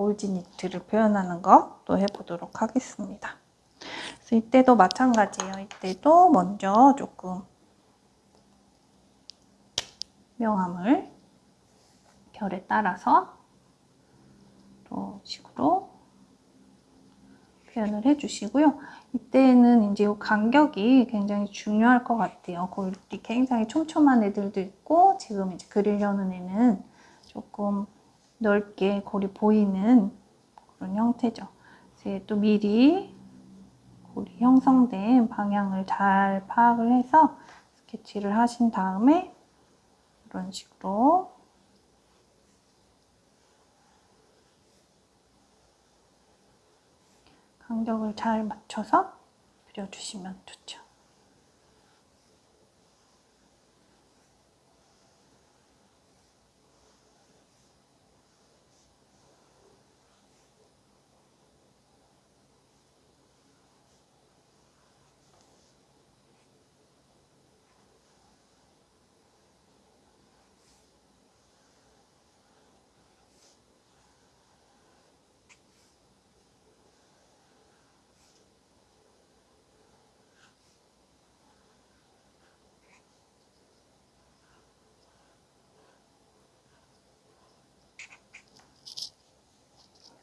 골지 니트를 표현하는 거또 해보도록 하겠습니다. 그래서 이때도 마찬가지예요. 이때도 먼저 조금 명암을 결에 따라서 또 식으로 표현을 해주시고요. 이때는 이제 이 간격이 굉장히 중요할 것 같아요. 골이 굉장히 촘촘한 애들도 있고 지금 이제 그리려는 애는 조금 넓게 골이 보이는 그런 형태죠. 그래서 또 미리 골이 형성된 방향을 잘 파악을 해서 스케치를 하신 다음에 이런 식으로 간격을 잘 맞춰서 그려주시면 좋죠.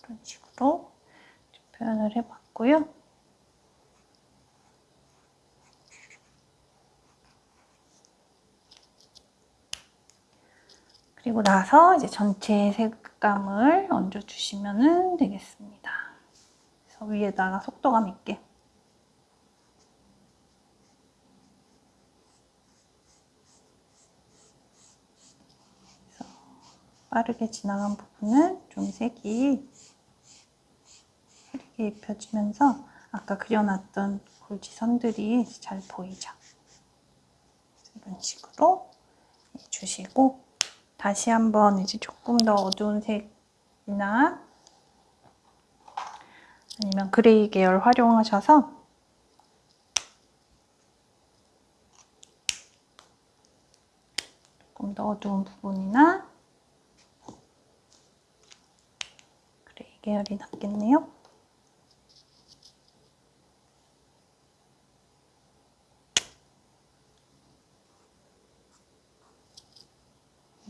이런 식으로 표현을 해봤고요. 그리고 나서 이제 전체 색감을 얹어주시면 되겠습니다. 그래서 위에다가 속도감 있게 빠르게 지나간 부분은 좀 색이 흐리게 입혀지면서 아까 그려놨던 골지선들이 잘 보이죠. 이런 식으로 해주시고 다시 한번 이제 조금 더 어두운 색이나 아니면 그레이 계열 활용하셔서 조금 더 어두운 부분이나 그레이 계열이 낫겠네요.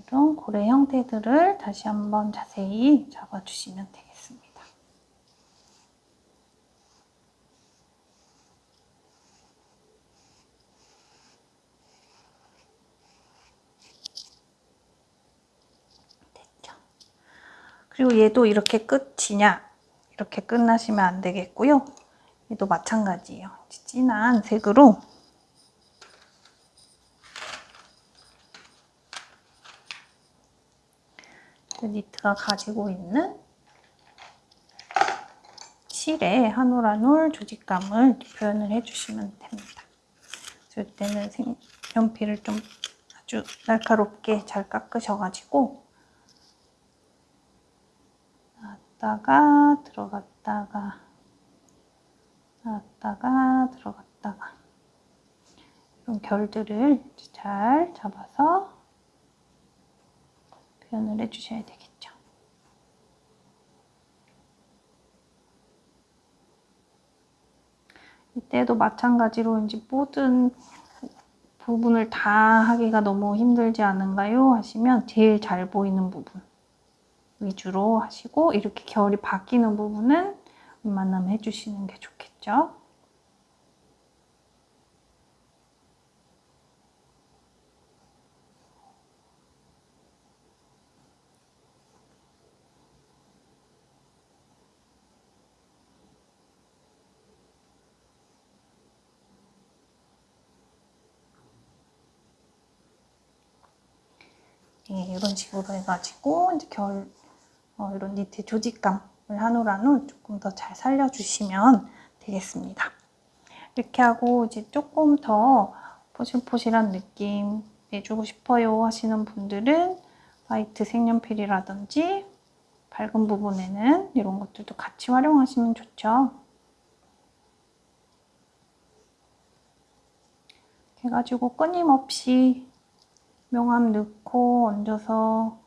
이런 고래 형태들을 다시 한번 자세히 잡아주시면 되겠습니다. 됐죠. 그리고 얘도 이렇게 끝이냐 이렇게 끝나시면 안 되겠고요. 얘도 마찬가지예요. 진한 색으로 니트가 가지고 있는 실의 한올한올 조직감을 표현을 해주시면 됩니다. 이때는 연필을 좀 아주 날카롭게 잘 깎으셔가지고 나왔다가 들어갔다가 나왔다가 들어갔다가 이런 결들을 잘 잡아서 표현을 해주셔야 되겠죠. 이때도 마찬가지로 이제 모든 부분을 다 하기가 너무 힘들지 않은가요? 하시면 제일 잘 보이는 부분 위주로 하시고 이렇게 결이 바뀌는 부분은 웬만하면 해주시는 게 좋겠죠. 예, 이런 식으로 해가지고 이제 결 어, 이런 니트 조직감을 한올 한올 조금 더 잘 살려주시면 되겠습니다. 이렇게 하고 이제 조금 더 포실포실한 느낌 내주고 싶어요 하시는 분들은 화이트 색연필이라든지 밝은 부분에는 이런 것들도 같이 활용하시면 좋죠. 해가지고 끊임없이 명암 넣고 얹어서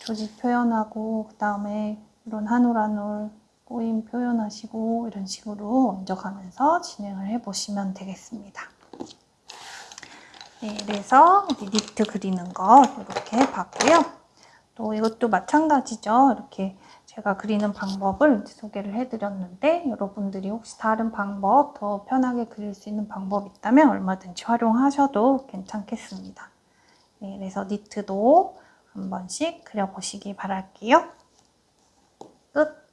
조직 표현하고 그 다음에 이런 한 올 한 올 꼬임 표현하시고 이런 식으로 얹어가면서 진행을 해보시면 되겠습니다. 네, 그래서 니트 그리는 거 이렇게 봤고요. 또 이것도 마찬가지죠. 이렇게 제가 그리는 방법을 소개를 해드렸는데 여러분들이 혹시 다른 방법, 더 편하게 그릴 수 있는 방법 있다면 얼마든지 활용하셔도 괜찮겠습니다. 네, 그래서 니트도 한 번씩 그려보시기 바랄게요. 끝!